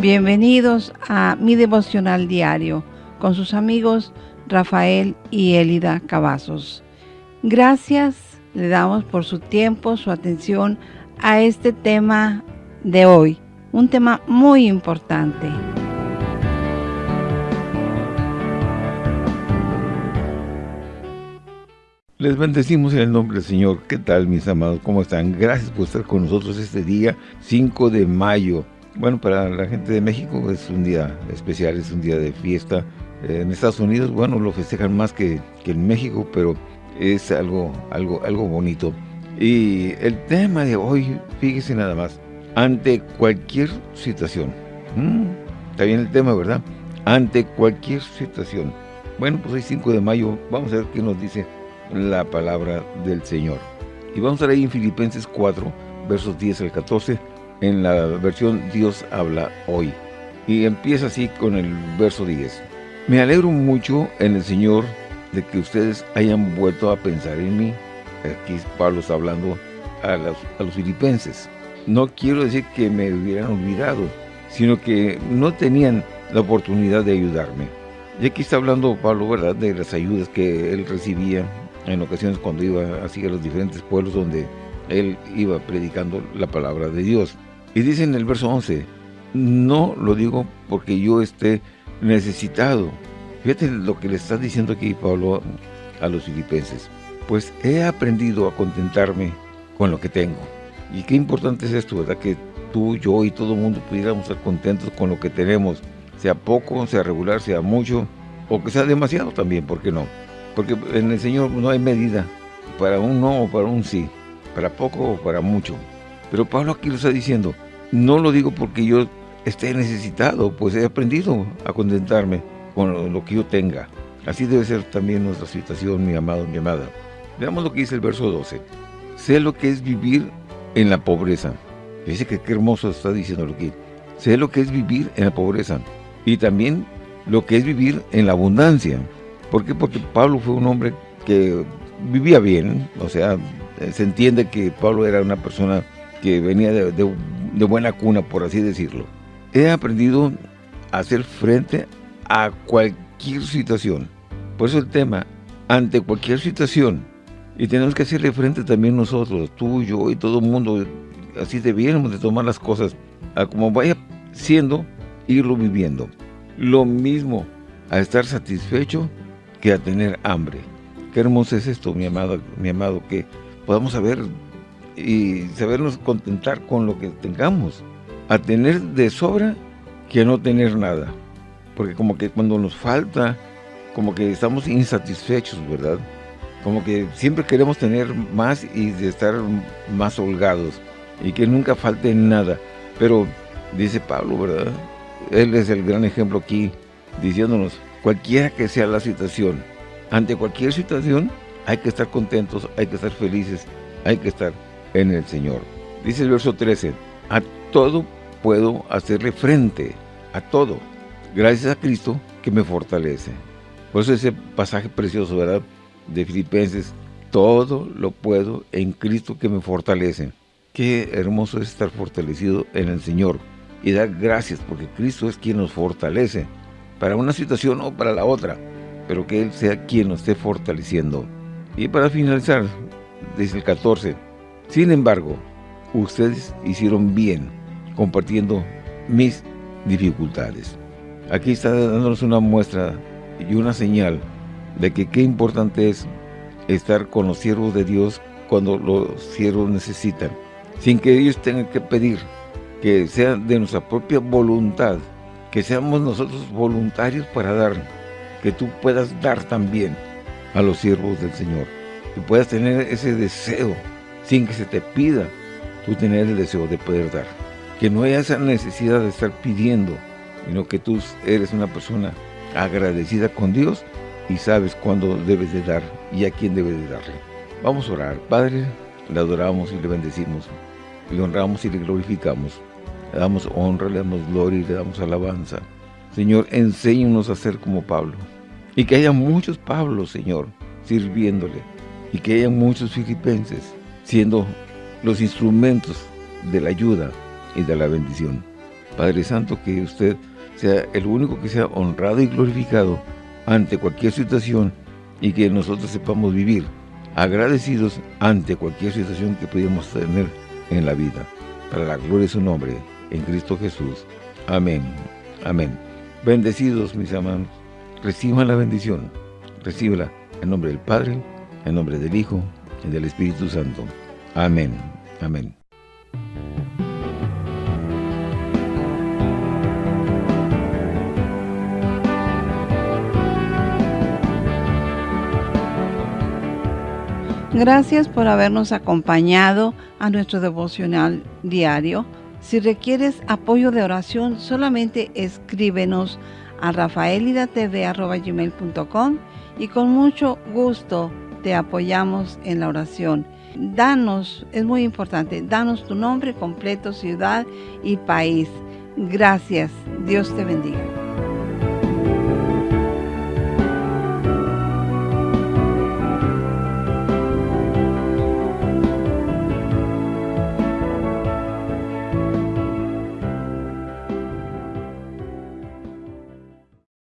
Bienvenidos a mi devocional diario con sus amigos Rafael y Elida Cavazos. Gracias le damos por su tiempo, su atención a este tema de hoy, un tema muy importante. Les bendecimos en el nombre del Señor. ¿Qué tal, mis amados? ¿Cómo están? Gracias por estar con nosotros este día, 5 de mayo. Bueno, para la gente de México es un día especial, es un día de fiesta. En Estados Unidos, bueno, lo festejan más que, en México, pero es algo, algo, algo bonito. Y el tema de hoy, fíjese nada más, ante cualquier situación. Mm, está bien el tema, ¿verdad? Ante cualquier situación. Bueno, pues hoy 5 de mayo, vamos a ver qué nos dice la palabra del Señor. Y vamos a leer en Filipenses 4, versos 10 al 14, en la versión Dios habla hoy. Y empieza así con el verso 10. Me alegro mucho en el Señor de que ustedes hayan vuelto a pensar en mí. Aquí Pablo está hablando a los, a los filipenses. No quiero decir que me hubieran olvidado, sino que no tenían la oportunidad de ayudarme. Y aquí está hablando Pablo, ¿verdad?, de las ayudas que él recibía en ocasiones cuando iba así a los diferentes pueblos donde él iba predicando la palabra de Dios. Y dice en el verso 11, no lo digo porque yo esté necesitado. Fíjate lo que le está diciendo aquí Pablo a los filipenses. Pues he aprendido a contentarme con lo que tengo. Y qué importante es esto, ¿verdad? Que tú, yo y todo el mundo pudiéramos estar contentos con lo que tenemos. Sea poco, sea regular, sea mucho, o que sea demasiado también, ¿por qué no? Porque en el Señor no hay medida para un no o para un sí, para poco o para mucho. Pero Pablo aquí lo está diciendo, no lo digo porque yo esté necesitado, pues he aprendido a contentarme con lo que yo tenga. Así debe ser también nuestra situación, mi amado, mi amada. Veamos lo que dice el verso 12. Sé lo que es vivir en la pobreza. Dice que qué hermoso está diciendo aquí. Sé lo que es vivir en la pobreza. Y también lo que es vivir en la abundancia. ¿Por qué? Porque Pablo fue un hombre que vivía bien, o sea, se entiende que Pablo era una persona que venía de, buena cuna, por así decirlo. He aprendido a hacer frente a cualquier situación. Por eso el tema, ante cualquier situación, y tenemos que hacerle frente también nosotros, tú, yo y todo el mundo, así debiéramos de tomar las cosas, a como vaya siendo, irlo viviendo. Lo mismo, a estar satisfecho que a tener hambre. Qué hermoso es esto, mi amado, mi amado, que podamos saber y sabernos contentar con lo que tengamos. A tener de sobra que no tener nada. Porque como que cuando nos falta, como que estamos insatisfechos, ¿verdad? Como que siempre queremos tener más y de estar más holgados. Y que nunca falte nada. Pero dice Pablo, ¿verdad? Él es el gran ejemplo aquí, diciéndonos, cualquiera que sea la situación, ante cualquier situación hay que estar contentos, hay que estar felices, hay que estar en el Señor. Dice el verso 13, a todo puedo hacerle frente, a todo, gracias a Cristo que me fortalece. Por eso ese pasaje precioso, ¿verdad? De Filipenses, todo lo puedo en Cristo que me fortalece. Qué hermoso es estar fortalecido en el Señor y dar gracias porque Cristo es quien nos fortalece para una situación o para la otra, pero que Él sea quien nos esté fortaleciendo. Y para finalizar, dice el 14, sin embargo, ustedes hicieron bien compartiendo mis dificultades. Aquí está dándonos una muestra y una señal de que qué importante es estar con los siervos de Dios cuando los siervos necesitan, sin que ellos tengan que pedir, que sea de nuestra propia voluntad, que seamos nosotros voluntarios para dar, que tú puedas dar también a los siervos del Señor, que puedas tener ese deseo sin que se te pida, tú tener el deseo de poder dar, que no haya esa necesidad de estar pidiendo, sino que tú eres una persona agradecida con Dios y sabes cuándo debes de dar y a quién debes de darle. Vamos a orar. Padre, le adoramos y le bendecimos, le honramos y le glorificamos. Le damos honra, le damos gloria y le damos alabanza. Señor, enséñanos a ser como Pablo. Y que haya muchos Pablos, Señor, sirviéndole. Y que haya muchos filipenses siendo los instrumentos de la ayuda y de la bendición. Padre Santo, que usted sea el único que sea honrado y glorificado ante cualquier situación y que nosotros sepamos vivir agradecidos ante cualquier situación que pudiéramos tener en la vida. Para la gloria de su nombre, en Cristo Jesús. Amén. Amén. Bendecidos, mis hermanos. Reciban la bendición. Recíbela en nombre del Padre, en nombre del Hijo y del Espíritu Santo. Amén. Amén. Gracias por habernos acompañado a nuestro devocional diario. Si requieres apoyo de oración, solamente escríbenos a rafaelidatv.com y con mucho gusto te apoyamos en la oración. Danos, es muy importante, danos tu nombre completo, ciudad y país. Gracias. Dios te bendiga.